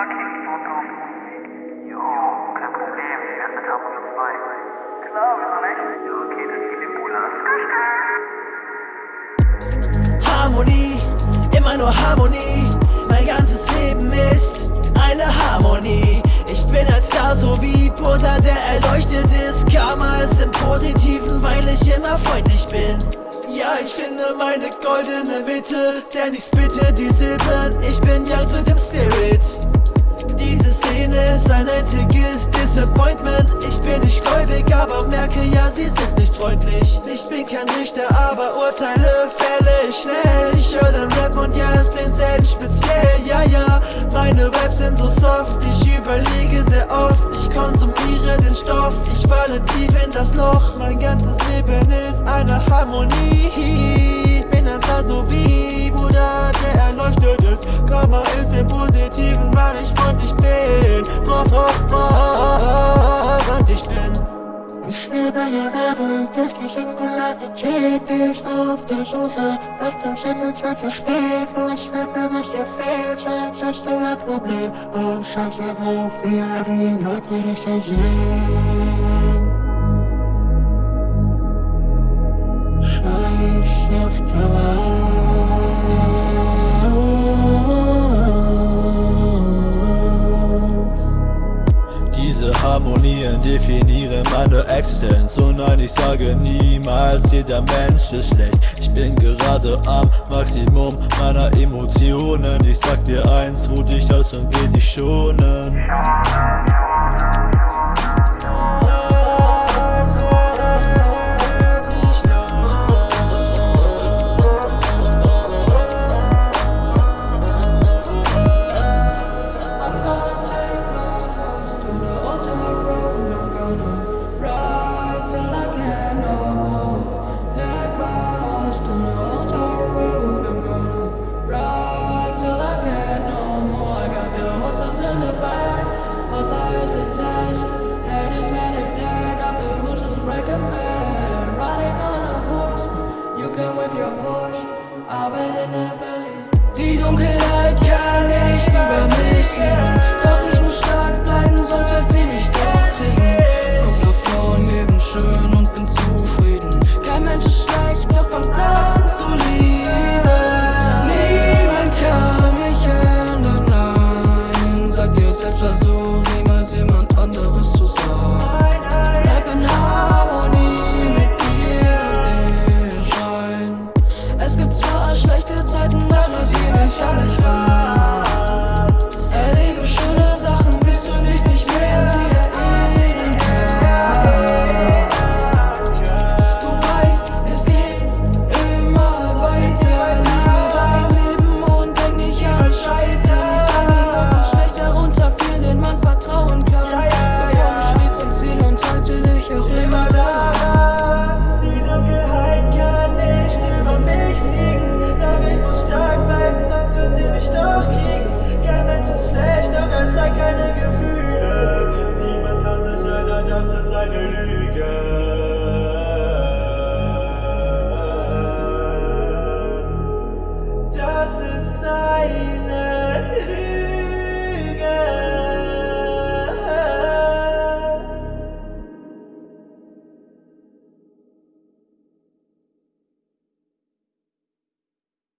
Jo, kein Problem. Wie wär's mit Harmonie 2? Klar, wieso nicht? Ja, okay, dann gib den Bruder. Harmonie, immer nur Harmonie. Mein ganzes Leben ist eine Harmonie. Ich bin als Star so wie Buddha, der erleuchtet ist. Karma ist im Positiven, weil ich immer freundlich bin. Ja, ich finde meine goldene Mitte, denn ich spitte die Silben. Ich bin young zu dem Spirit. Diese Szene ist ein einziges Disappointment. Ich bin nicht gläubig, aber merke ja, sie sind nicht freundlich. Ich bin kein Richter, aber urteile fälle schnell. Ich höre den Rap und ja, es klingt selten speziell. Ja, ja, meine Raps sind so soft. Ich überlege sehr oft. Ich konsumiere den Stoff. Ich falle tief in das Loch. Mein ganzes Leben ist eine Harmonie. Bin ein Star Singularität Bis auf der Suche nach dem Sinn und Zweck für spät Muss wenn du bist der fehlt, sonst hast du ein Problem. Und scheiß darauf, wie all die Leute dich da sehen. Scheiß doch drauf Definieren meine Existenz. Und nein, ich sage niemals, jeder Mensch ist schlecht. Ich bin gerade am Maximum meiner Emotionen. Ich sag dir eins, ruh dich aus und geh dich schonen Die Dunkelheit kann nicht über mich sehen. Und dem Just a ist.